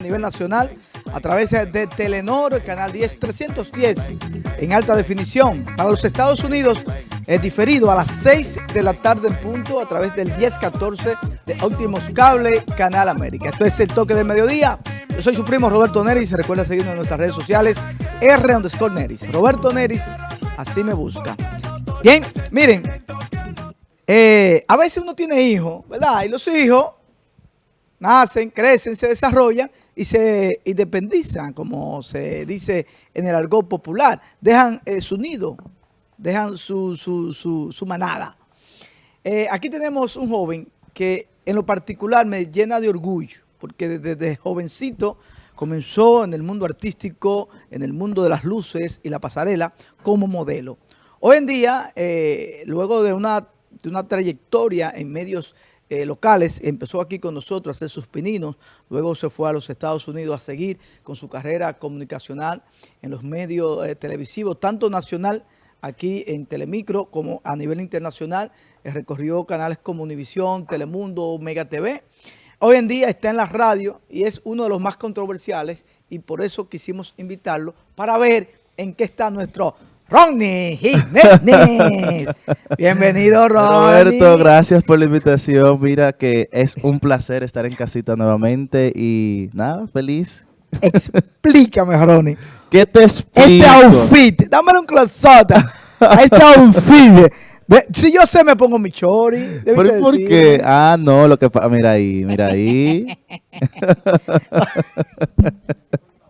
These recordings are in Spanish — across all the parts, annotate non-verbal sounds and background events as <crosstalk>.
a nivel nacional a través de Telenor, canal 10 310 en alta definición. Para los Estados Unidos es diferido a las 6 de la tarde en punto a través del 1014 de Óptimos Cable, Canal América. Esto es el toque del mediodía. Yo soy su primo Roberto Neris. Recuerda seguirnos en nuestras redes sociales R underscore Neris. Roberto Neris, así me busca. Bien, miren, eh, a veces uno tiene hijos, ¿verdad? Y los hijos nacen, crecen, se desarrollan y se independizan, como se dice en el argot popular. Dejan eh, su nido, dejan su, su, manada. Eh, aquí tenemos un joven que en lo particular me llena de orgullo, porque desde, jovencito comenzó en el mundo artístico, en el mundo de las luces y la pasarela como modelo. Hoy en día, eh, luego de una, de una trayectoria en medios eh, locales, empezó aquí con nosotros a hacer sus pininos, luego se fue a los Estados Unidos a seguir con su carrera comunicacional en los medios eh, televisivos, tanto nacional aquí en Telemicro como a nivel internacional, eh, recorrió canales como Univisión, Telemundo, Mega TV. Hoy en día está en la radio y es uno de los más controversiales y por eso quisimos invitarlo para ver en qué está nuestro Ronnie Jiménez. Bienvenido, Ronnie. <laughs> Roberto, gracias por la invitación. Mira que es un placer estar en casita nuevamente y nada, feliz. Explícame, Ronnie. <laughs> ¿Qué te explico? Este outfit, dame un closota a este outfit. Si yo sé, me pongo mi chori. ¿Por, ¿Por qué? Ah, no, lo que pasa, mira ahí, mira ahí.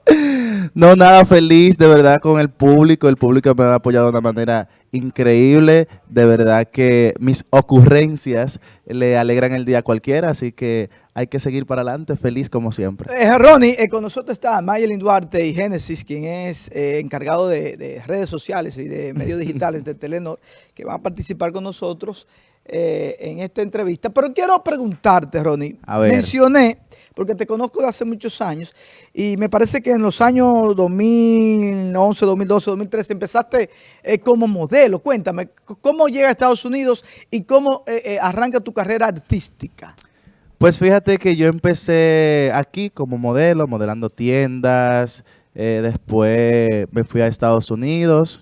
<laughs> No, nada, feliz de verdad con el público. El público me ha apoyado de una manera increíble. De verdad que mis ocurrencias le alegran el día a cualquiera. Así que hay que seguir para adelante, feliz como siempre. Eh, Ronnie, eh, con nosotros está Mayelin Duarte y Génesis, quien es eh, encargado de, redes sociales y de medios <laughs> digitales de Telenor, que van a participar con nosotros eh, en esta entrevista. Pero quiero preguntarte, Ronnie. A ver. Mencioné porque te conozco de hace muchos años y me parece que en los años 2011, 2012, 2013 empezaste eh, como modelo. Cuéntame, ¿cómo llega a Estados Unidos y cómo eh, eh, arranca tu carrera artística? Pues fíjate que yo empecé aquí como modelo, modelando tiendas, después me fui a Estados Unidos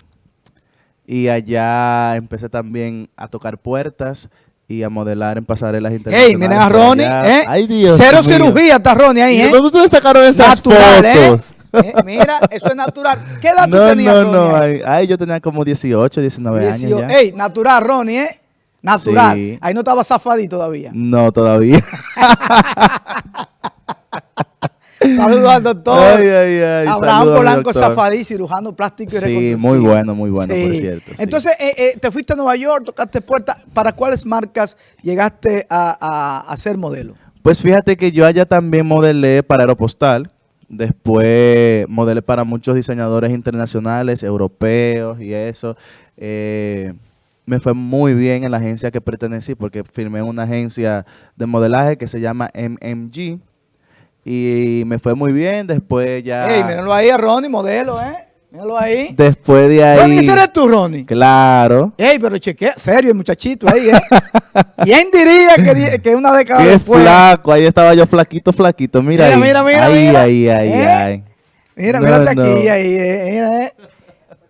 y allá empecé también a tocar puertas y a modelar en pasarelas internacionales. ¡Ey, miren a Ronnie! ¿eh? ¡Ay, Dios Cero cirugía está Ronnie ahí, ¿eh? ¿Dónde ustedes sacaron esas natural, ¿eh? fotos? ¿eh? mira, eso es natural. ¿Qué edad no, tú tenías, No, no, no. Ay, yo tenía como 18, 19 años ya. ¡Ey, natural, Ronnie, eh! Natural. Ahí no estaba zafadito todavía. No, todavía. <laughs> Saludos al doctor. Ay, ay, ay. Abraham Polanco Zafadí, cirujano plástico y Sí, muy bueno, muy bueno, por cierto. Entonces, eh, eh, te fuiste a Nueva York, tocaste puertas. ¿Para cuáles marcas llegaste a, a, ser modelo? Pues fíjate que yo allá también modelé para Aeropostal. Después modelé para muchos diseñadores internacionales, europeos y eso. Eh, me fue muy bien en la agencia que pertenecí porque firmé una agencia de modelaje que se llama MMG y me fue muy bien. Después ya... Ey, míralo ahí a Ronnie, modelo, ¿eh? Míralo ahí. Después de ahí... Ronnie, ese eres tú, Ronnie. Claro. Ey, pero chequea, serio, el muchachito ahí, ¿eh? ¿Quién diría que, que una década Qué flaco, ahí estaba yo flaquito, flaquito. Mira, ahí. Mira, mira, ahí, mira. Ahí, ahí, ¿Eh? ahí. Mira, mírate aquí, ahí, eh, mira, eh.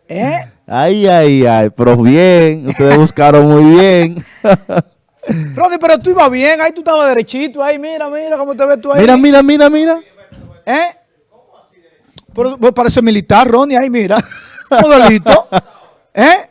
¿Eh? Ay, ay, ay, pero bien, ustedes buscaron muy bien. <laughs> Ronnie, pero tú ibas bien, ahí tú estabas derechito, ahí, mira, mira cómo te ves tú ahí. Mira, mira, mira, mira. ¿Eh? Pero, pues, parece militar, Ronnie, ahí, mira. <laughs> Modelito. ¿Eh?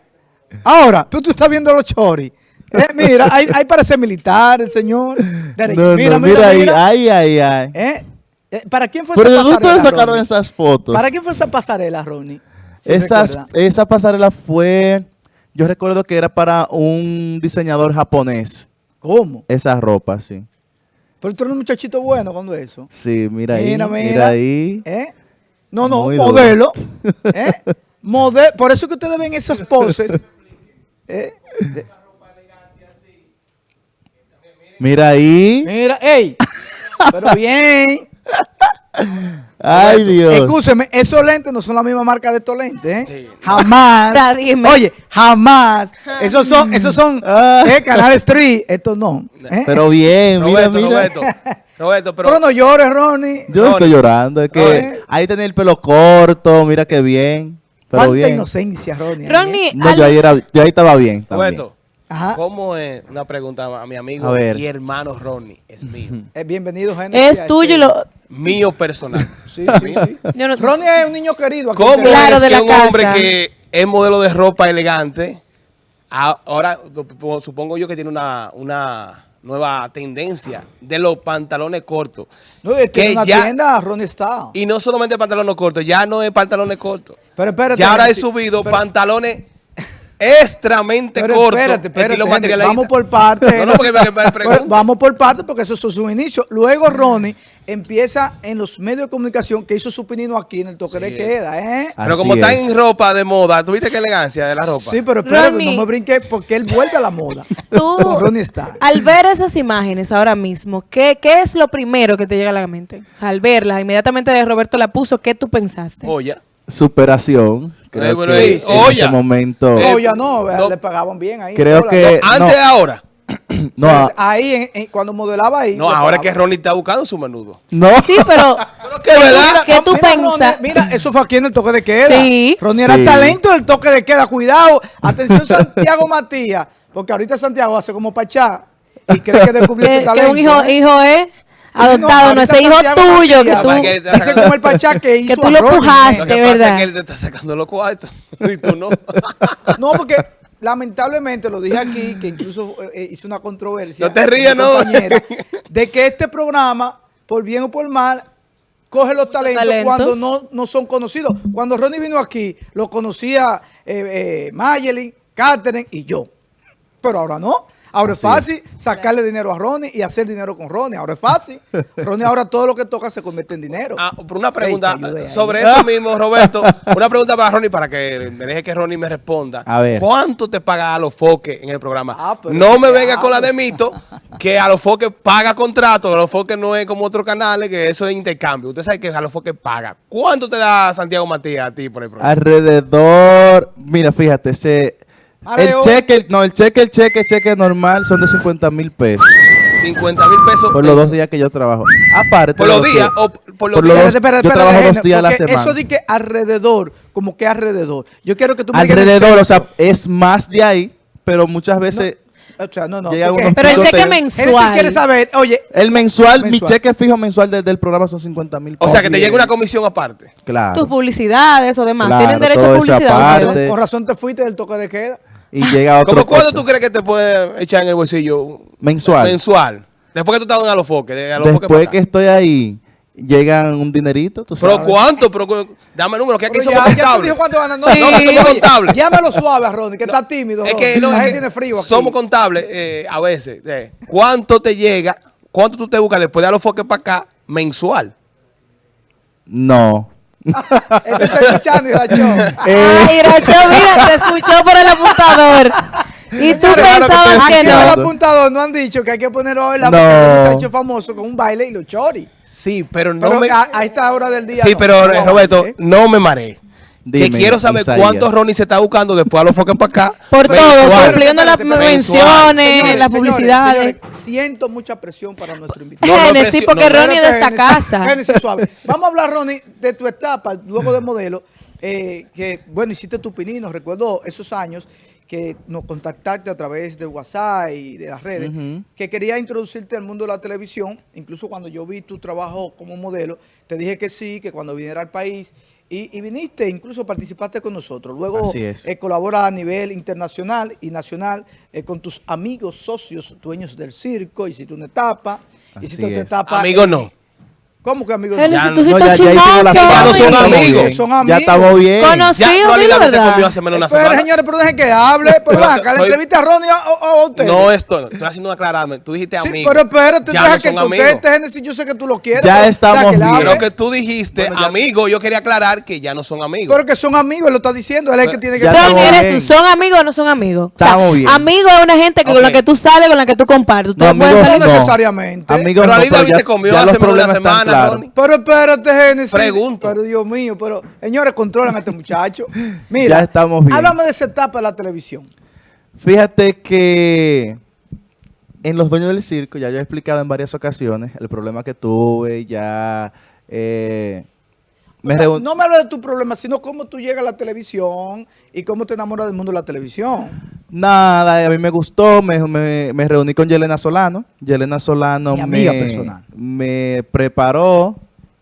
Ahora, tú, tú estás viendo los choris. ¿Eh? Mira, ahí, ahí, parece militar el señor. Derecho. mira, mira, mira, ahí, ay, ay. ¿Eh? ¿Eh? ¿Para quién fue esa pasarela? ¿Pero de dónde sacaron esas fotos? ¿Para quién fue esa pasarela, Ronnie? Esas, esa pasarela fue yo recuerdo que era para un diseñador japonés. ¿Cómo? Esa ropa, sí. Pero tú eres un muchachito bueno cuando eso. Sí, mira, ahí. Mira, ahí. ¿Eh? No, no, modelo. <laughs> ¿Eh? Por eso que ustedes ven esas poses. ¿Eh? Mira ahí. Mira, ey. <laughs> Pero bien. Ay, Dios. Escúcheme, esos lentes no son la misma marca de estos lentes, ¿eh? Jamás. <laughs> Oye, jamás. <laughs> Esos son, esos son ah. eh, Canal Street. Estos no. ¿eh? Pero bien, mira, mira. Roberto, pero Pero no llores, Ronnie. Yo no estoy llorando, es que Ronnie. ahí tenía el pelo corto, mira qué bien. Pero Cuánta bien. inocencia, Ronnie. ¿eh? Ronnie, No, al- yo ahí, era, yo ahí estaba bien. también. Roberto, Ajá. ¿cómo es una pregunta a mi amigo A y hermano Ronnie? Es mío. Eh, bienvenido, Genesis. es tuyo y lo... mío personal. <laughs> Sí, sí, sí. Yo no- Ronnie es un niño querido. aquí ¿Cómo. Claro, es de que la un hombre que es modelo de ropa elegante, ahora sup- supongo yo que tiene una, una nueva tendencia de los pantalones cortos? No, él tiene que una ya- tienda, Ronnie está. Y no solamente pantalones cortos, ya no es pantalones cortos. Pero espérate. Ya ahora he subido pero- pantalones extremamente Pero cortos. espérate, espérate, vamos por. No, no, porque me, <laughs> Vamos por partes porque eso es su inicio. Luego Ronnie empieza en los medios de comunicación que hizo su pinino aquí en el toque de queda, ¿eh? Pero como Así está es. en ropa de moda, ¿tuviste qué elegancia de la ropa? Sí, pero espérate, Ronnie. no me brinque porque él vuelve a la moda. <laughs> Tú, Ronnie está. al ver esas imágenes ahora mismo, ¿qué, ¿qué es lo primero que te llega a la mente? Al verlas, inmediatamente Roberto la puso, ¿qué tú pensaste? Oye. Superación. Creo Eh, bueno, que eh, en ese momento. Eh, No, ya no, no. le pagaban bien ahí. Creo que- Antes <clears throat> no. ahora. no, ah, Ahí, en- en- cuando modelaba ahí. No, ahora que. Ronnie está buscando su menudo. no. Sí, pero <laughs> Pero que verdad. ¿Qué tú? Ronnie, Mira, eso fue aquí en el toque de queda. Sí. Ronnie era Sí. talento del toque de queda. Cuidado. Atención, <laughs> Santiago Matías. Porque ahorita Santiago hace como pachá y cree que descubrió <laughs> que, tu que talento. un hijo, ¿eh? hijo es adoptado, no, ahorita ese hijo tuyo que tú... Que- Dice como el pachá que <laughs> hizo Que tú lo pujaste. Lo ¿eh? que pasa verdad. es que él te está sacando los cuartos. <laughs> y tú no. <laughs> No, porque lamentablemente lo dije aquí, que incluso eh, hice una controversia. No te mi no. compañera, De que este programa, por bien o por mal, coge los talentos, talentos. cuando no, no son conocidos. Cuando Ronnie vino aquí, lo conocía eh, eh, Mayelin, Catherine y yo. Pero ahora no. Ahora es Así es. fácil sacarle dinero a Ronnie y hacer dinero con Ronnie. Ahora es fácil. Ronnie ahora todo lo que toca se convierte en dinero. Ah, por una pregunta sobre <laughs> eso mismo, Roberto. Una pregunta para Ronnie para que me deje que Ronnie me responda. A ver. ¿Cuánto te paga a los foques en el programa? Ah, pero no me venga con la de mito, que a los foques paga contrato, a los foques no es como otros canales, que eso es intercambio. Usted sabe que a los foques paga. ¿Cuánto te da Santiago Matías a ti por el programa? Alrededor, mira, fíjate, ese, el cheque, no, el cheque, el cheque, el cheque normal son de 50 mil pesos 50 mil pesos. por los dos días que yo trabajo. Aparte, ¿Por los días que- o por los por días? yo trabajo dos días a la semana. Eso que alrededor, como que alrededor. Yo quiero que tú me alrededor, el o sea, es más de ahí, pero muchas veces O sea, no, no. Pero el cheque mensual. Genesis quiere saber, oye, El mensual, mi Mensual. cheque fijo mensual del, del programa son 50 mil O sea, que te llega una comisión aparte. Claro. Tus publicidades o demás. Claro, Tienen derecho a publicidad. aparte. con razón te fuiste del toque de queda. Y llega otro ¿Cómo cuánto tú crees que te puede echar en el bolsillo? Mensual. Mensual. Después que tú estás en Alofoque. De Alofoque Después que estoy ahí, llegan un dinerito, tú ¿Pero cuánto? Pero, dame número, que aquí somos ya, ya te contables. dijo cuánto. No, Sí. no, No, que somos oye, contables. Llámalo suave a Ronnie, que está tímido. Es Ronnie. que no, la es gente que tiene frío aquí. somos contables eh, a veces. eh. ¿Cuánto te llega? ¿Cuánto tú te buscas después de Alofoque para acá mensual? No. <laughs> Este está escuchando y la show. Ay, mira, te escuchó por el apuntador. Y tú Claro que pensabas que Aquí en el no. apuntador no han dicho que hay que poner hoy la No. porque se ha hecho famoso con un baile y los chori. Sí, pero no Pero me... a, a esta hora del día. Sí, no. pero No, Roberto, ¿eh? no me mareé. Dime, que quiero saber Isaías. cuánto Ronnie se está buscando después de Alofoque para acá. Por todo, cumpliendo las menciones, Señores, las publicidades. señores, siento mucha presión para nuestro invitado. No, no, porque no, Ronnie es de esta casa. Génesis, suave. Vamos a hablar, Ronnie, de tu etapa luego de modelo. eh, que, bueno, hiciste tu pinino. Recuerdo esos años que nos contactaste a través de WhatsApp y de las redes, que quería introducirte al mundo de la televisión. Incluso cuando yo vi tu trabajo como modelo, te dije que sí, que cuando viniera al país. Y, y viniste, incluso participaste con nosotros. Luego eh, colabora a nivel internacional y nacional eh, con tus amigos, socios, dueños del circo. Hiciste una etapa. Así hiciste otra es. etapa. No. ¿Cómo que amigos? Génesis, Ya tú sí No, estás ya, ya. Ya no son Estamos amigos. bien. Son Ya amigos. estamos bien. Conocido, Ya, dilo Rolida te verdad. comió hace menos una Pero semana. señores, pero dejen que hable. Pero Pero acá, la estoy- entrevista a Ronnie o, a usted. No esto, estoy haciendo aclararme. Tú dijiste Sí, amigo. pero espérate, Ya deja no que amigos. coquete, Génesis, yo sé que tú lo quieres. Ya pero estamos él bien. Pero que tú dijiste Bueno, ya- amigo, yo quería aclarar que ya no son amigos. Pero que son amigos, él lo está diciendo. Él es el que tiene que Ya estamos eres tú, ¿son amigos o no son amigos? Estamos bien. amigo es una gente con la que tú sales, con la que tú compartes. Pueden amigos salir necesariamente. Amigos Pero no, Ali pero David ya- te comió ya hace menos de una semana, Ronnie. Pero espérate, Génesis. Pregunto. Pero Dios mío, pero señores, controlan a este muchacho. <laughs> Mira, Ya estamos bien. Háblame de esa etapa de la televisión. Fíjate que en Los Dueños del Circo, ya yo he explicado en varias ocasiones el problema que tuve, ya... eh, me no me hables de tu problema, sino cómo tú llegas a la televisión y cómo te enamoras del mundo de la televisión. Nada, a mí me gustó, me, me- me reuní con Yelena Solano. Yelena Solano Mi amiga me, personal. me preparó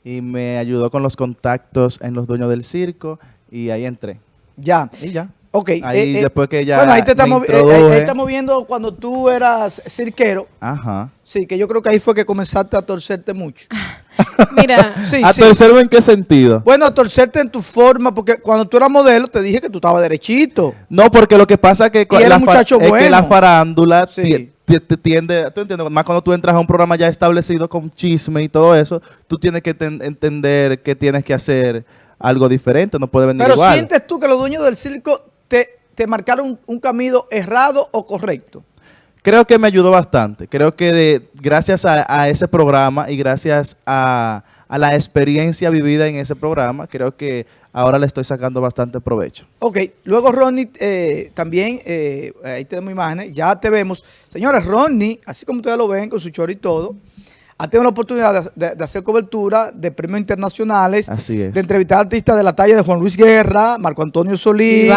y me ayudó con los contactos en Los Dueños del Circo y ahí entré. Ya. Y ya. Ok. Ahí eh, eh, después que ya Bueno, ahí te estamos, eh, ahí- estamos viendo cuando tú eras cirquero. Ajá. Sí, que yo creo que ahí fue que comenzaste a torcerte mucho. <laughs> Mira, <laughs> Sí, ¿A sí. tercero en qué sentido? Bueno, a torcerte en tu forma, porque cuando tú eras modelo te dije que tú estabas derechito. No, porque lo que pasa que, Y era la muchacho es que bueno. la farándula Sí. ti- ti- te tiende, tú entiendes, más cuando tú entras a un programa ya establecido con chisme y todo eso, tú tienes que ten- entender que tienes que hacer algo diferente, no puede venir Pero igual. sientes tú que los dueños del circo te, te marcaron un, un camino errado o correcto. Creo que me ayudó bastante. Creo que de- gracias a, ese programa y gracias a, a la experiencia vivida en ese programa, creo que ahora le estoy sacando bastante provecho. Ok, luego Ronnie eh, también, eh, ahí tenemos imágenes, ya te vemos. Señores, Ronnie, así como ustedes lo ven con su chor y todo, ha tenido la oportunidad de, de- de hacer cobertura de premios internacionales, Así es. de entrevistar artistas de la talla de Juan Luis Guerra, Marco Antonio Solís.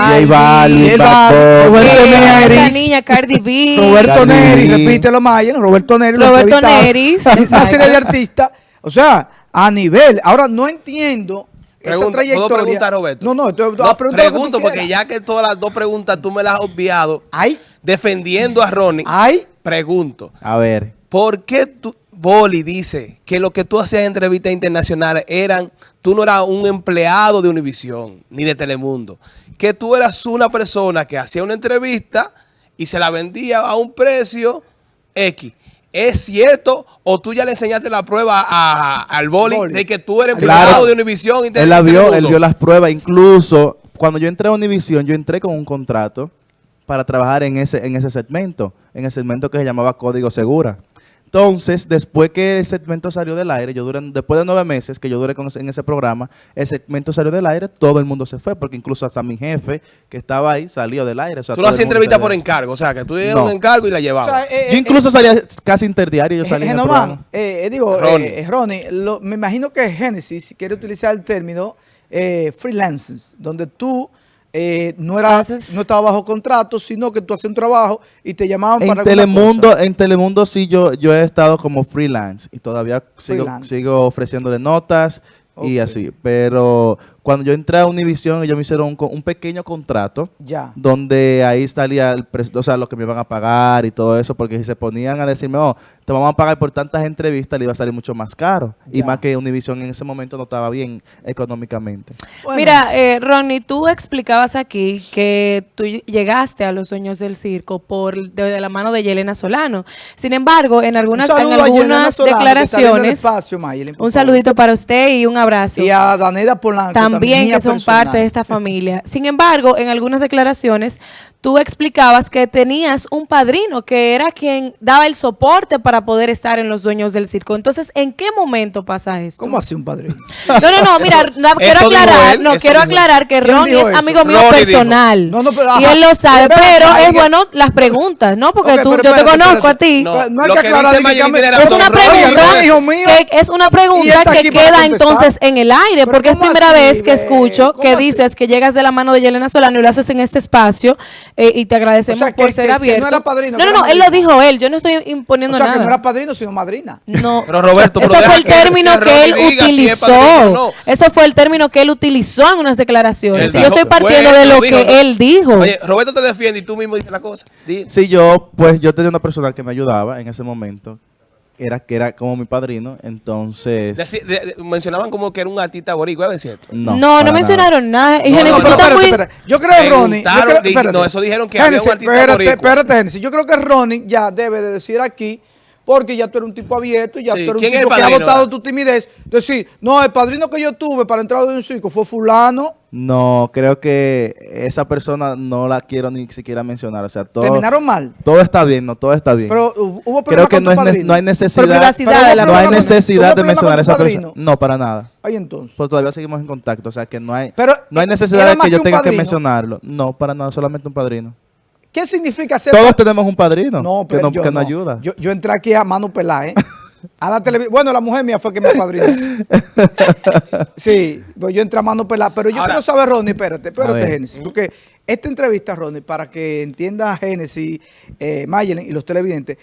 Roberto Neris, niña Cardi B, Roberto Cardi Neri, B. repítelo Mayen, Roberto Neri, lo Roberto. Neris, una serie de artistas, o sea, a nivel, ahora no entiendo esa trayectoria. ¿Puedo preguntar, Roberto? No, no, No, ah, tú pregunto, porque quieras. ya que todas las dos preguntas tú me las has obviado, Ay, defendiendo a Ronnie, ay, pregunto, A ver. ¿por qué tú, Boli dice que lo que tú hacías en entrevistas internacionales eran, tú no eras un empleado de Univisión ni de Telemundo, que tú eras una persona que hacía una entrevista y se la vendía a un precio X? ¿Es cierto o tú ya le enseñaste la prueba a- al Boli, Boli. de que tú eres Claro. empleado de Univisión y de Él la vio, él vio las pruebas. Incluso cuando yo entré a Univision, yo entré con un contrato para trabajar en ese, en ese segmento, en el segmento que se llamaba Código Segura. Entonces, después que el segmento salió del aire, yo duré, después de nueve meses que yo duré con en ese programa, el segmento salió del aire, todo el mundo se fue, porque incluso hasta mi jefe que estaba ahí salió del aire. o sea, Tú el hacías entrevista por encargo, o sea, que tú No. un encargo y la o llevabas. sea, eh, Yo eh, incluso salía casi interdiario, yo Eh, salía en el programa. eh, eh, digo, Ronnie. eh, eh, Ronnie, lo- me imagino que Genesis quiere utilizar el término eh, freelancers, donde tú eh, no Haces- no estabas bajo contrato, sino que tú hacías un trabajo y te llamaban En para Telemundo, cosa. en Telemundo sí yo, yo he estado como freelance y todavía sigo, Freelance. sigo ofreciéndole notas y así. Pero cuando yo entré a Univision, ellos me hicieron un, co- un pequeño contrato Ya. donde ahí salía el o sea, lo que me iban a pagar y todo eso, porque si se ponían a decirme, oh, te vamos a pagar por tantas entrevistas, le iba a salir mucho más caro. Y más que Univision en ese momento no estaba bien económicamente. Bueno, Mira, eh, Ronnie, tú explicabas aquí que tú llegaste a los sueños del circo por de, de la mano de Yelena Solano. Sin embargo, en un algunas, en Solano, declaraciones, espacio, un saludito para usted y un abrazo. Y a Daneda Polanco. también mía que son personal. parte de esta familia. Sin embargo, en algunas declaraciones tú explicabas que tenías un padrino que era quien daba el soporte para poder estar en los dueños del circo. Entonces, ¿en qué momento pasa esto? ¿Cómo así un padrino? <laughs> No, no, no, mira, no, quiero aclarar, él, no, quiero dijo aclarar que ¿Quién Ronnie es eso? amigo mío Ronnie personal. No, no, pero, y él lo sabe, pero es bueno las preguntas, ¿no? Porque Ok, tú, pero yo te conozco a ti. No, hay lo que que aclarar Es una pregunta, que es una pregunta que queda entonces en el aire, porque es ¿cómo primera vez que escucho ¿Cómo que dices que llegas de la mano de Yelena Solano y lo haces en este espacio eh, y te agradecemos O sea, que- por ser que- que no abierto. era padrino, no, no, no, él lo dijo él, yo no estoy O imponiendo sea, que no nada. era padrino, sino madrina. No. <laughs> Pero Roberto, pero Ese fue el que- término que que él si es utilizó. padrino o no. Eso fue el término que él utilizó en unas declaraciones. Y yo estoy partiendo de lo dijo, que ¿no? él dijo. Oye, Roberto te defiende y tú mismo dices la cosa. Di. Sí, yo, pues yo tenía una persona que me ayudaba en ese momento, era que era como mi padrino, entonces... Deci- de- de- mencionaban como que era un artista boricua, ¿es cierto? No, No, mencionaron nada. No, no, estás espérate, muy- espérate. Yo creo que Ronnie. yo creo- no, eso dijeron que había un Génesis, artista espérate, boricua. espérate, Génesis. Yo creo que Ronnie ya debe de decir aquí, porque ya tú eres un tipo abierto, ya Sí, tú eres un ¿quién es tipo que ha votado tu timidez. Decir, no, el padrino que yo tuve para entrar en un circo fue fulano. No, creo que esa persona no la quiero ni siquiera mencionar. O sea, todo, Terminaron mal. todo está bien, no, todo está bien. Pero hu- hubo creo que con no, tu es no hay necesidad, Pero de hubo la no hay necesidad de mencionar a esa persona. No, para nada. Ahí entonces. Pues todavía seguimos en contacto, o sea que no hay, Pero, no hay ¿era necesidad de que yo que tenga que mencionarlo. No, para nada, solamente un padrino. ¿Qué significa ser Todos tenemos un padrino No, que, pero yo que nos no. ayuda. Yo, yo entré aquí a mano pelada, ¿eh? A la televisión. Bueno, la mujer mía fue que me apadrinó. <laughs> sí, pues yo entré a mano pelada. Pero yo Ahora- quiero saber, Ronnie, espérate, espérate. Génesis. Porque esta entrevista, Ronnie, para que entienda Génesis, eh, Mayelen y los televidentes,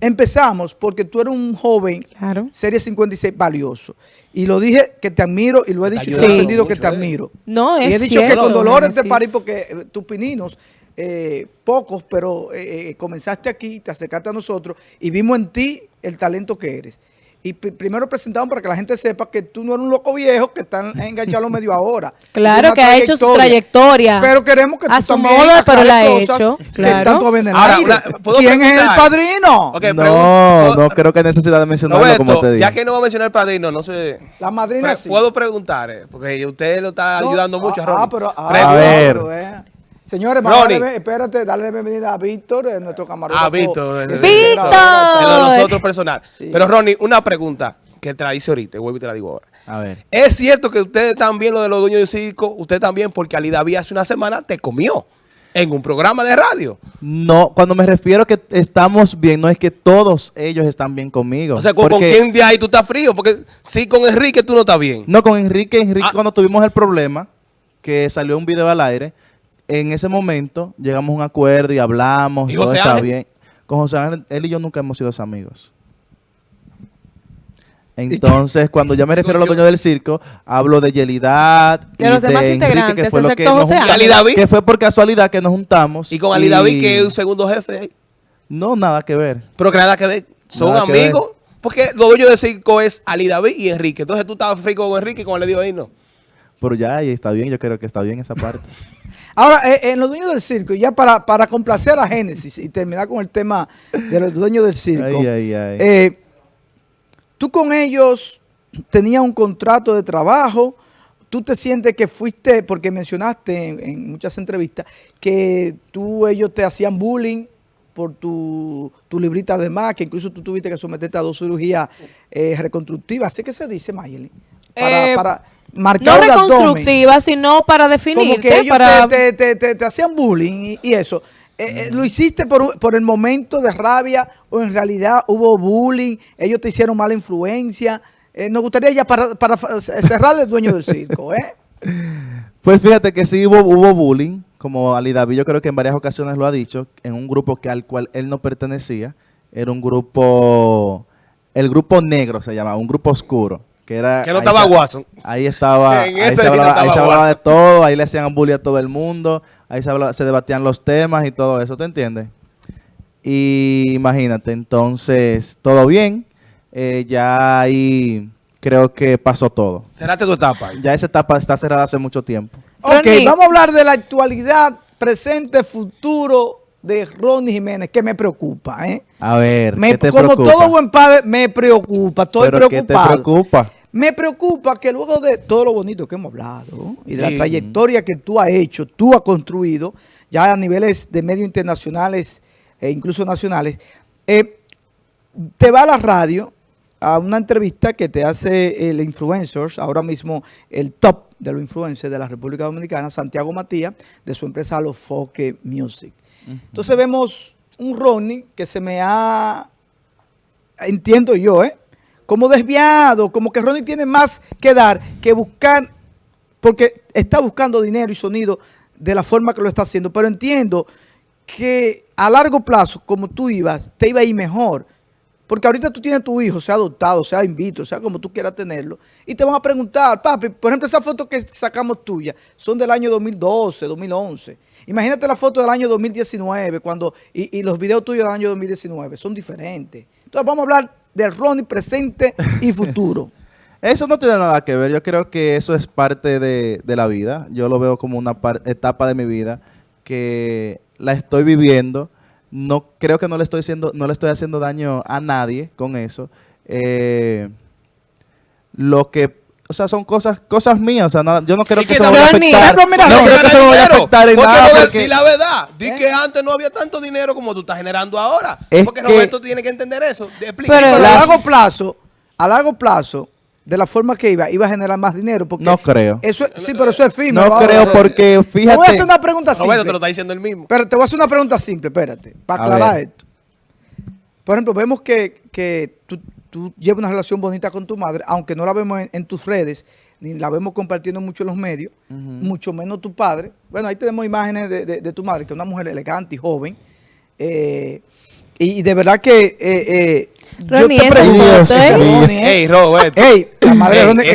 empezamos porque tú eres un joven Claro. Serie 56 valioso. Y lo dije que te admiro y lo he Te dicho y he defendido que te eh. admiro. No, y es he dicho que con dolores Génesis. parí porque eh, tus pininos, eh, pocos, pero eh, eh, comenzaste aquí, te acercaste a nosotros y vimos en ti el talento que eres. Y pri- primero presentamos para que la gente sepa que tú no eres un loco viejo que están enganchado medio ahora. <laughs> Claro que ha hecho su trayectoria. Pero queremos que A tú su también modo, pero la ha hecho, que claro. están todavía en el Ahora, aire. una- ¿puedo ¿Quién es el padrino? No, no creo que necesidad de mencionarlo Roberto, como te dije. ya que no va a mencionar el padrino, no sé. La madrina Pre- sí. Puedo preguntar, eh, porque usted lo está No, ayudando mucho a ah, Ronnie. ah, pero, ah. A ver. Señores, a darle- espérate, darle la bienvenida a Víctor, eh, nuestro camarógrafo. Ah, Víctor. ¡Víctor! De nosotros personal. Sí. Pero Ronnie, una pregunta que te la hice ahorita, vuelvo y te la digo ahora. A ver. ¿Es cierto que ustedes también, lo de los dueños del circo, usted también, porque Ali David hace una semana te comió en un programa de radio? No, cuando me refiero que estamos bien, no es que todos ellos están bien conmigo. O sea, ¿con, con Porque- quién de ahí tú estás frío? Porque si con Enrique tú no estás bien. No, con Enrique, Enrique Ah. cuando tuvimos el problema, que salió un video al aire, en ese momento llegamos a un acuerdo y hablamos, ¿Y y todo José está Ángel? bien. Con José Ángel, él y yo nunca hemos sido amigos. Entonces, cuando ya me refiero a los dueños del circo, hablo de Yelidad De y los demás Enrique, integrantes, que fue lo que excepto nos José juntamos, Ángel. ¿Y Ali David? que fue por casualidad que nos juntamos. Y con Ali David, que es un segundo jefe ahí. No, nada que ver. Pero que nada que ver. Son Nada amigos. Porque los dueños del circo es Ali David y Enrique. Entonces tú estabas frío con Enrique y con el dijo ahí no. Pero ya, ahí está bien, yo creo que está bien esa parte. <laughs> Ahora, eh, en los dueños del circo, y ya para, para complacer a Génesis y terminar con el tema de los dueños del circo, Ay, ay, ay. eh, tú con ellos tenías un contrato de trabajo, tú te sientes que fuiste, porque mencionaste en, en muchas entrevistas, que tú, ellos te hacían bullying por tu, tu librita de más, que incluso tú tuviste que someterte a dos cirugías eh, reconstructivas, así que se dice, Mayeli, para, Eh, para No marcar el abdomen reconstructiva, sino para como definirte, que ellos para... te, te- te- te- te hacían bullying y, y eso. Eh, eh, ¿Lo hiciste por, por el momento de rabia o en realidad hubo bullying? ¿Ellos te hicieron mala influencia? Eh, nos gustaría ya para, para cerrarle el dueño del circo, ¿eh? <laughs> Pues fíjate que sí hubo, hubo bullying, como Ali David yo creo que en varias ocasiones lo ha dicho, en un grupo que al cual él no pertenecía, era un grupo, el grupo negro se llamaba, un grupo oscuro, que era... Que no ahí estaba se- Watson. Ahí estaba, <laughs> ahí se no hablaba, estaba ahí se hablaba de todo, ahí le hacían bullying a todo el mundo, ahí se, hablaba- se debatían los temas y todo eso, ¿te entiendes? Y imagínate, entonces, todo bien, eh, ya ahí creo que pasó todo. Cerraste tu etapa. Ya esa etapa está cerrada hace mucho tiempo. Ok, Ronnie. vamos a hablar de la actualidad, presente, futuro de Ronnie Jiménez, que me preocupa, ¿eh? A ver, Me- ¿qué te como preocupa? todo buen padre, me preocupa, estoy ¿Pero qué te preocupado. preocupa? Me preocupa que luego de todo lo bonito que hemos hablado y de Sí. la trayectoria que tú has hecho, tú has construido, ya a niveles de medios internacionales e incluso nacionales, eh, te va a la radio a una entrevista que te hace el influencers, ahora mismo el top de los influencers de la República Dominicana, Santiago Matías, de su empresa Alofoque Music. Entonces vemos un Ronnie que se me ha entiendo yo, ¿eh? Como desviado, como que Ronnie tiene más que dar que buscar, porque está buscando dinero y sonido de la forma que lo está haciendo, pero entiendo que a largo plazo, como tú ibas, te iba a ir mejor. Porque ahorita tú tienes tu hijo, sea adoptado, sea invito, sea como tú quieras tenerlo, y te van a preguntar, papi, por ejemplo, esas fotos que sacamos tuyas son del año 2012, 2011. Imagínate la foto del año 2019 cuando y, y los videos tuyos del año 2019 son diferentes. Entonces vamos a hablar del Ronnie presente y futuro. <laughs> Eso no tiene nada que ver. Yo creo que eso es parte de, la vida. Yo lo veo como una etapa de mi vida que la estoy viviendo. No creo que no le estoy haciendo, no le estoy haciendo daño a nadie con eso. Eh, lo que, o sea, son cosas, cosas mías. O sea, nada- yo no ¿Y que qué eso me vaya a afectar. Pero mira, no no creo que me vaya a afectar en porque nada. porque- Di la verdad. Di ¿Eh? que antes no había tanto dinero como tú estás generando ahora. Es porque que- Roberto tiene que entender eso. Explica. Pero Pero a largo plazo, a largo plazo, de la forma que iba, iba a generar más dinero. Porque No creo. Eso, es- sí, pero eso es efímero. No ahora. creo porque Te voy a fíjate. hacer una pregunta simple. Roberto te lo está diciendo él mismo. Pero te voy a hacer una pregunta simple, espérate, para aclarar esto. Por ejemplo, vemos que, que tú, tú llevas una relación bonita con tu madre, aunque no la vemos en, en tus redes, ni la vemos compartiendo mucho en los medios, mucho menos tu padre. Bueno, ahí tenemos imágenes de, de- de tu madre, que es una mujer elegante y joven. Eh, y, y de verdad que eh, eh, yo Ronnie, te pregunto, es mío. Ronnie, ¿eh? Ey, Roberto. Ey, la madre Ronnie,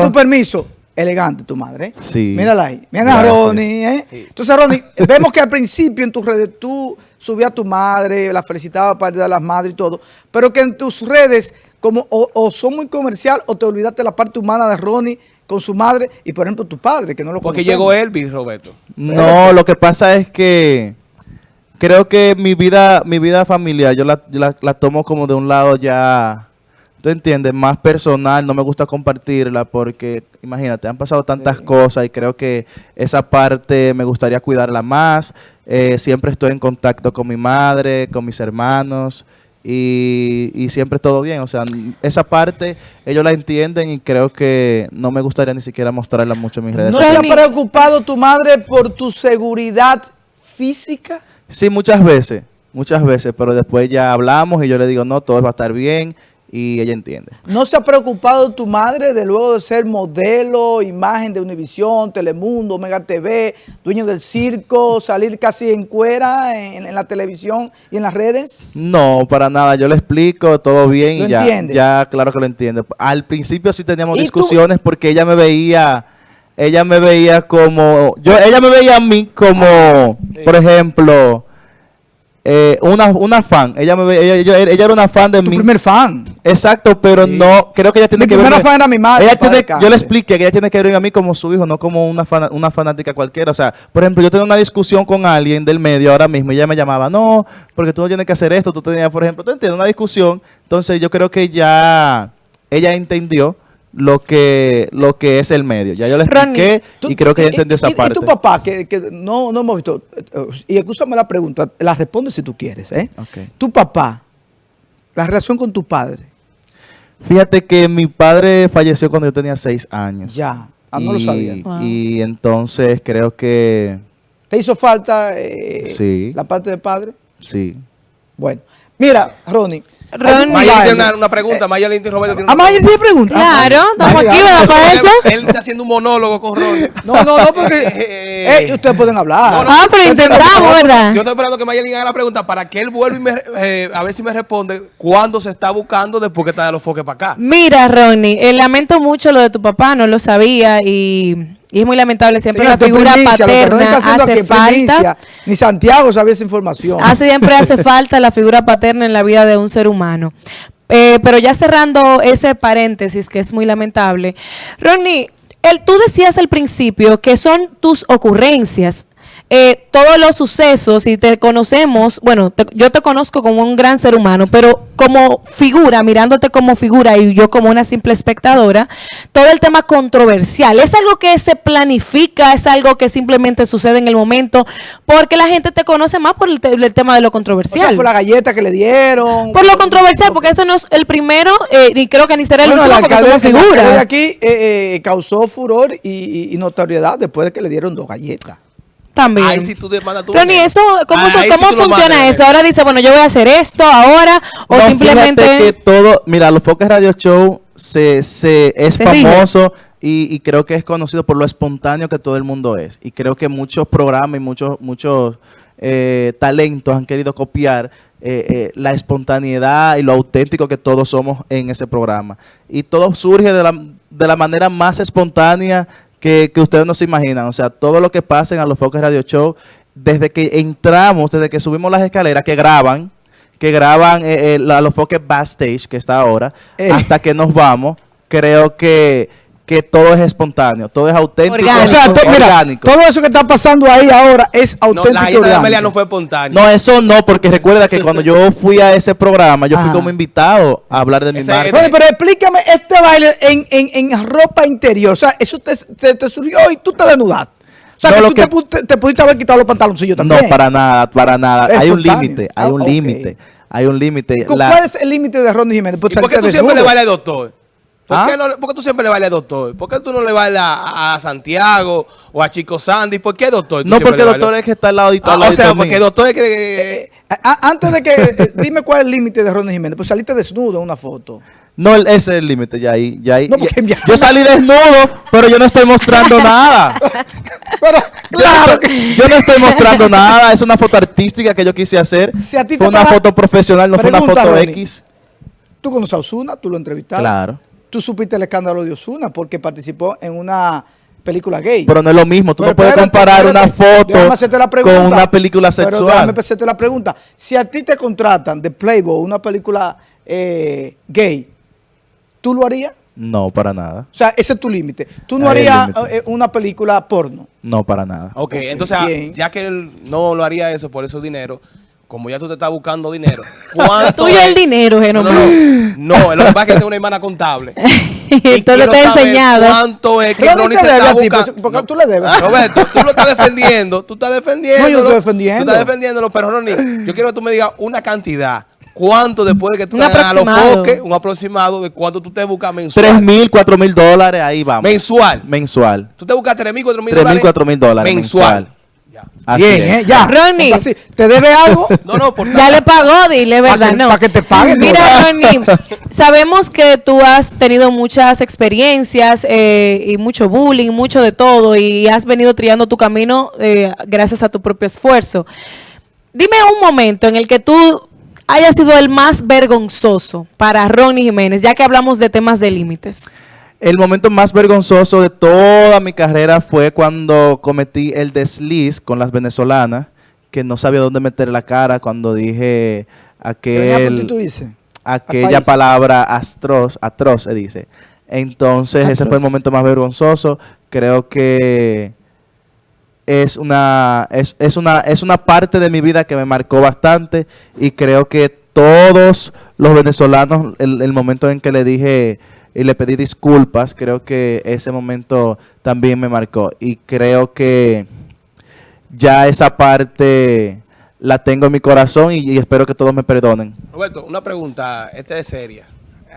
con tu permiso, elegante tu madre. ¿eh? Sí. Mírala ahí. Mira a. Ronnie, ¿eh? Sí. Entonces, Ronnie, <laughs> vemos que al principio en tus redes tú subías a tu madre, la felicitabas para de las madres y todo, pero que en tus redes como o, o son muy comercial o te olvidaste la parte humana de Ronnie con su madre y, por ejemplo, tu padre, que no lo Porque conocemos. llegó Elvis, Roberto. No, lo que pasa es que creo que mi vida, mi vida familiar, yo la, la, la tomo como de un lado ya, tú entiendes, más personal, no me gusta compartirla porque, imagínate, han pasado tantas cosas y creo que esa parte me gustaría cuidarla más. Eh, siempre estoy en contacto con mi madre, con mis hermanos y, y siempre todo bien. O sea, esa parte ellos la entienden y creo que no me gustaría ni siquiera mostrarla mucho en mis redes ¿No sociales. te ha preocupado tu madre por tu seguridad física? Sí, muchas veces, muchas veces, pero después ya hablamos y yo le digo, no, todo va a estar bien y ella entiende. ¿No se ha preocupado tu madre de luego de ser modelo, imagen de Univisión, Telemundo, Omega TV, dueño del circo, salir casi en cuera en, en la televisión y en las redes? No, para nada, yo le explico todo bien ¿Lo y ya, entiende? ya claro que lo entiende. Al principio sí teníamos discusiones porque ella me veía, ella me veía como, yo, ella me veía a mí como, por ejemplo, eh, una, una fan, ella me ella, yo- ella era una fan de Tu mí. primer fan. Exacto, pero no, creo que ella tiene Mi que ver. primera fan era mi madre, Ella tiene- yo le expliqué que ella tiene que ver a mí como su hijo, no como una, fana- una fanática cualquiera. O sea, por ejemplo, yo tengo una discusión con alguien del medio ahora mismo y ella me llamaba, no, porque tú no tienes que hacer esto. Tú tenías, por ejemplo, tú entiendes, una discusión. Entonces, yo creo que ya ella entendió lo que lo que es el medio. Ya yo le expliqué y creo que ella y- entendió esa y- parte. Y tu papá, que, que no, no hemos visto, eh, y escúchame la pregunta, la respondes si tú quieres, ¿eh? Tu papá, la relación con tu padre, Fíjate que mi padre falleció cuando yo tenía seis años. ya, ah, no lo Y- sabía. Wow. Y entonces creo que ¿Te hizo falta eh, Sí. la parte de padre? sí. Bueno, mira, Ronnie. Un Mayeli tiene una, una pregunta. Mayeli y Roberto tiene Ah, una Mayeli tiene pregunta. Claro, Ah, estamos aquí, ¿verdad? para Él- eso? Él está haciendo un monólogo con Ronnie. No, no, no, porque <laughs> Eh, eh, ustedes pueden hablar. No, no, Ah, pero intentamos, ¿verdad? Yo estoy esperando que Mayeli haga la pregunta para que él vuelva y me, eh, a ver si me responde cuándo se está buscando después que está de los foques para acá. Mira, Ronnie, eh, lamento mucho lo de tu papá, no lo sabía y, y es muy lamentable. Siempre la figura primicia, paterna haciendo hace aquí es primicia. falta. Ni Santiago sabía esa información. Hace, siempre hace <laughs> falta la figura paterna en la vida de un ser humano. Eh, pero ya cerrando ese paréntesis que es muy lamentable, Ronnie, el, tú decías al principio que son tus ocurrencias. Eh, todos los sucesos y te conocemos, bueno, te- yo te conozco como un gran ser humano, pero como figura, mirándote como figura y yo como una simple espectadora, todo el tema controversial, es algo que se planifica, es algo que simplemente sucede en el momento, porque la gente te conoce más por el, te- el tema de lo O sea, controversial. por la galleta que le dieron. Por lo controversial, porque ese no es el primero, eh, ni creo que ni será el Bueno, último, porque es una el alcalde de figura. aquí eh, eh, causó furor y, y- y notoriedad después de que le dieron dos galletas. También. Tú demandas Ronnie, dinero. eso, ¿cómo, lo funciona mandas, eso? Ahora dice, bueno, yo voy a hacer esto ahora, o No, simplemente... fíjate que todo, mira, los Foques Radio Show se, se es Se famoso y, y creo que es conocido por lo espontáneo que todo el mundo es. Y creo que muchos programas y muchos, muchos eh, talentos han querido copiar eh, eh, la espontaneidad y lo auténtico que todos somos en ese programa. Y todo surge de la, de la manera más espontánea que, que ustedes no se imaginan. O sea, todo lo que pasa en a los Foques Radio Show, desde que entramos, desde que subimos las escaleras, que graban, que graban eh, eh, la- los foques backstage que está ahora, Eh. hasta que nos vamos, creo que, que todo es espontáneo, todo es auténtico, Orgánico. O sea, to- mira, orgánico. todo eso que está pasando ahí ahora es No, auténtico. la y galleta de orgánico. Amelia no fue espontánea. No, eso no, porque recuerda que cuando yo fui a ese programa, yo fui como invitado a hablar de mi Ese- marca. Ronnie, pero explícame este baile en, en, en ropa interior. O sea, eso te, te, te surgió y tú te desnudaste. O sea, No, que lo tú que- te, pu- te- te pudiste haber quitado los pantaloncillos también. No, para nada, para nada. Es hay un espontáneo. límite, hay Ah, un límite, hay un límite. ¿Cu- La- ¿Cuál es el límite de Ronnie Jiménez? ¿Y por qué tú siempre le bailas al doctor? ¿Por, ¿Ah? qué no, le- por qué tú siempre le bailas a doctor? ¿Por qué tú no le bailas a, a Santiago o a Chico Sandy? ¿Por qué doctor? No, porque bailas? doctor es que está al lado Ah, al o ladito sea, mío. porque doctor es que... A- a- antes de que, eh, dime cuál es el límite de Ronnie Jiménez, pues saliste desnudo en una foto. No, el- ese es el límite, ya ahí, ya ahí. No, porque ya- ya- yo salí desnudo, pero yo no estoy mostrando <laughs> nada. Pero, claro yo, que... yo no estoy mostrando <laughs> nada, es una foto artística que yo quise hacer. Si a ti te fue una foto profesional, no fue una foto Ronnie. X. Tú conoces a Osuna, tú lo entrevistaste. Claro. Tú supiste el escándalo de Osuna porque participó en una película gay. Pero no es lo mismo, tú Pero no puedes espérate, comparar espérate. una foto Déjame hacerte la pregunta. con una película Pero sexual. déjame hacerte la pregunta. Si a ti te contratan de Playboy una película eh, gay, ¿tú lo harías? No, para nada. O sea, ese es tu límite. Tú no Ahí harías eh, una película porno. No, para nada. Ok, entonces, ah, bien. ya que él no lo haría eso por esos dinero, como ya tú te estás buscando dinero, <laughs> ¿cuánto Tuyo es- el dinero, No, Genomar. no, no, lo que pasa es que tengo una hermana contable. Entonces te he enseñado. ¿Cuánto es que Ronnie te te debe está a ti, buscando? pues, porque tú le debes. Roberto, tú lo estás defendiendo, tú estás defendiendo. No, yo estoy defendiendo. Tú estás defendiéndolo, pero Ronnie, yo quiero que tú me digas una cantidad. ¿Cuánto después de que tú Un te hagas a los foques, un aproximado de cuánto tú te buscas mensual? Tres mil, cuatro mil dólares, ahí vamos. Mensual. Mensual. Tú te buscas tres mil, cuatro mil Tres mil, dólares. cuatro mil dólares Mensual. mensual. Así Bien, es. ¿eh? Ya. Ronnie. Así, ¿Te debe algo? <laughs> No, no, por Ya le pagó, dile, ¿verdad? que- no. pa' que te paguen, Mira. Ronnie, <laughs> sabemos que tú has tenido muchas experiencias eh, y mucho bullying, mucho de todo, y has venido triando tu camino eh, gracias a tu propio esfuerzo. Dime un momento en el que tú hayas sido el más vergonzoso para Ronnie Jiménez, ya que hablamos de temas de límites. El momento más vergonzoso de toda mi carrera fue cuando cometí el desliz con las venezolanas, que no sabía dónde meter la cara cuando dije aquel, tú dices. aquella palabra atroz, atroz se dice. Entonces ese fue el momento más vergonzoso. Creo que es una, es, es una, es una parte de mi vida que me marcó bastante y creo que todos los venezolanos, el, el momento en que le dije y le pedí disculpas, creo que ese momento también me marcó y creo que ya esa parte la tengo en mi corazón y, espero que todos me perdonen. Roberto, una pregunta, esta es seria.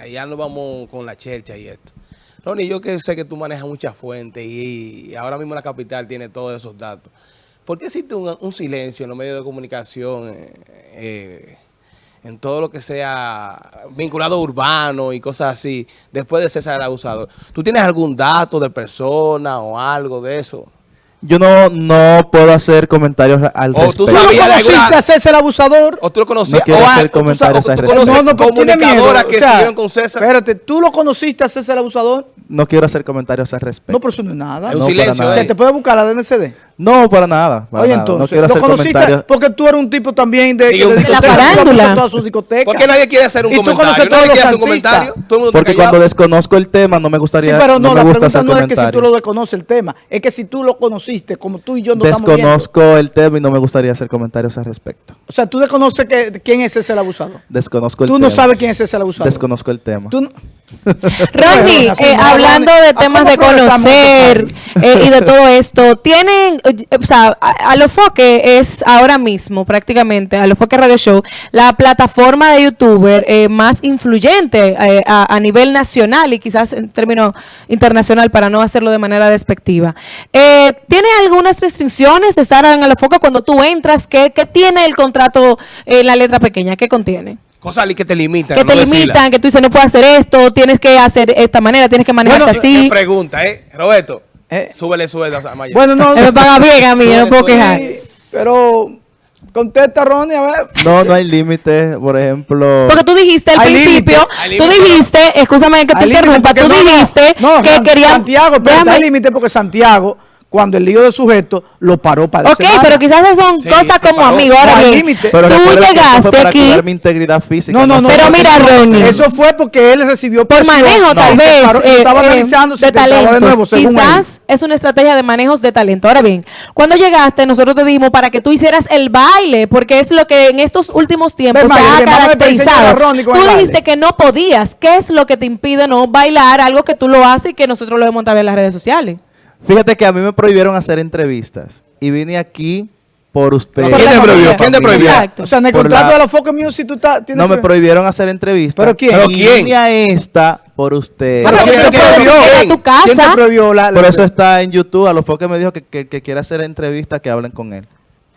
Ya nos vamos con la chercha y esto. Ronnie, yo que sé que tú manejas muchas fuentes y, ahora mismo la capital tiene todos esos datos. ¿Por qué existe un, un silencio en los medios de comunicación, eh, eh, en todo lo que sea vinculado urbano y cosas así, después de César el abusador? ¿Tú tienes algún dato de persona o algo de eso? Yo no, no puedo hacer comentarios al O tú ¿Tú respecto. no sabías de conociste alguna- a César Abusador? ¿O tú lo conocías? No quiero o, hacer o tú, comentarios al tú respecto. conoces pero tiene miedo, comunicadoras que o sea, estuvieron con César? Espérate, ¿tú lo conociste a César Abusador? No quiero hacer comentarios al respecto. No, pero eso no es nada. Es un No, para silencio. eh. te puede buscar la DNCD. No, para nada. para Oye, nada. no entonces, quiero lo hacer conociste comentarios. porque tú eres un tipo también de, te De la tú farándula. todas sus discotecas. ¿Por qué nadie quiere hacer un Y tú comentario? conoces ¿Nadie todos quiere los comentario? Todo el mundo está Porque cuando desconozco el tema no me Sí, gustaría, pero no, no, la pregunta no es que si tú lo desconoces el tema, es que si tú lo conociste, como tú y yo no estamos. Desconozco el tema y no me gustaría hacer comentarios al respecto. O sea, tú desconoces que, quién es ese el abusador. Desconozco el Tú tema. no sabes quién es ese el abusador. Desconozco el tema. Tú no- <laughs> Ronnie, eh, hablando de ¿A temas de conocer eh, y de todo <laughs> esto, tienen, o sea, a- Alofoque es ahora mismo prácticamente, Alofoque Radio Show, la plataforma de youtuber eh, más influyente eh, a, a nivel nacional y quizás en términos internacional para no hacerlo de manera despectiva. Eh, ¿Tiene algunas restricciones de estar en Alofoque cuando tú entras? ¿Qué, qué tiene el contrato en la letra pequeña? ¿Qué contiene? Cosas que te limitan. que no te limitan, que tú dices no puedes hacer esto, tienes que hacer esta manera, tienes que manejarte Bueno, así. ¿Qué pregunta, eh? Roberto, Eh. súbele sueldo a Maya. Bueno, no. <laughs> Me paga bien a mí, no puedo quejar. Pero contesta, Ronnie, a ver. No, no hay límite, por ejemplo. Porque tú dijiste al principio, límite, hay tú dijiste, escúchame que te interrumpa, tú no, no, dijiste no, que San- querían... Santiago, pero déjame- hay límite porque Santiago, cuando el lío de sujeto lo paró para Ok, pero quizás esas son Sí, cosas como amigos. Ahora bien. Pero tú llegaste para aquí mi integridad física. No, no, no. Pero no, mira, Ronnie. Eso fue porque él recibió por presión. manejo tal vez paró- eh, estaba eh, analizando si de talentos. de nuevo, él. Quizás es una estrategia de manejos de talento. Ahora bien, cuando llegaste, nosotros te dijimos para que tú hicieras el baile, porque es lo que en estos últimos tiempos te ha caracterizado. Tú dijiste que no podías. ¿Qué es lo que te impide no bailar algo que tú lo haces y que nosotros lo hemos también en las redes sociales? Fíjate que a mí me prohibieron hacer entrevistas. Y vine aquí por ustedes. ¿Quién te prohibió? ¿Quién te prohibió? Exacto. O sea, en el Por contrato la- de la Focus Music tú estás... No me prohibieron hacer entrevistas. ¿Pero quién? ¿Pero Y quién? vine a esta por usted. Pero ¿quién ¿quién te prohibió? a tu ¿Quién te casa. prohibió la, la- Por eso está en YouTube. A los que me dijo que, que, que quiere hacer entrevistas, que hablen con él.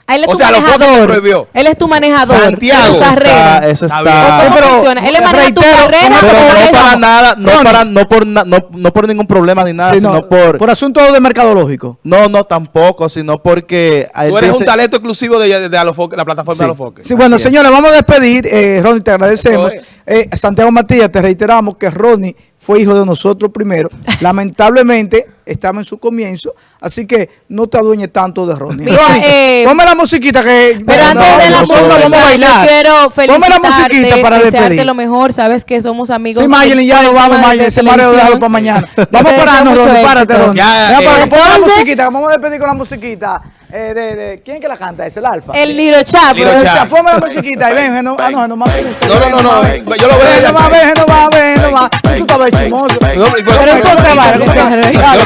Él es O tu sea, lo manejador. prohibió. Él es tu manejador. Santiago. de tu carrera. Está- eso Está. ¿Cómo Sí, pero funciona? Él le maneja tu reitero, carrera. como- Pero Pero no para nada, no, para, no, por, na- no, no por ningún problema ni nada, Sí, sino no, por... por asunto de mercadológico. No, no, tampoco, sino porque... Tú eres un dice- talento exclusivo de, de, de Alofoque, la plataforma Sí. de Alofoque. Sí, bueno, Así es. señores, vamos a despedir. Eh, Ronnie, te agradecemos. Eh, Santiago Matías, te reiteramos que Ronnie fue hijo de nosotros primero. <laughs> Lamentablemente, estamos en su comienzo, así que no te adueñes tanto de Ronnie. Mira, Ronnie, eh, ponme la musiquita que... Pero no, antes de la nosotros música, vamos a bailar. quiero Ponme la musiquita para desearte despedir. lo mejor. Sabes que somos amigos. Sí, Mayelin, ya nos vamos, Mayelin. Ese mareo déjalo para mañana. Vamos parando, Ronnie. Párate. Ronnie. Ya, eh, para- Ponme la musiquita. Vamos a despedir con la musiquita. Eh, de, de, ¿Quién que la canta? Es el Alfa. El Liro Chap. Liro O sea, Chap. Ponme la musiquita y ven, no, ah, no, no más. No, no, no, no, yo lo veo Ven.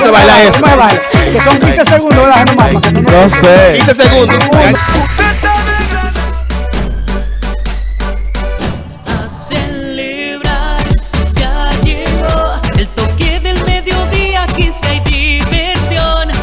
¿Cómo se baila? Eso. ¿Cómo se baila? Que son 15 segundos, ¿verdad? No sé. 15 segundos.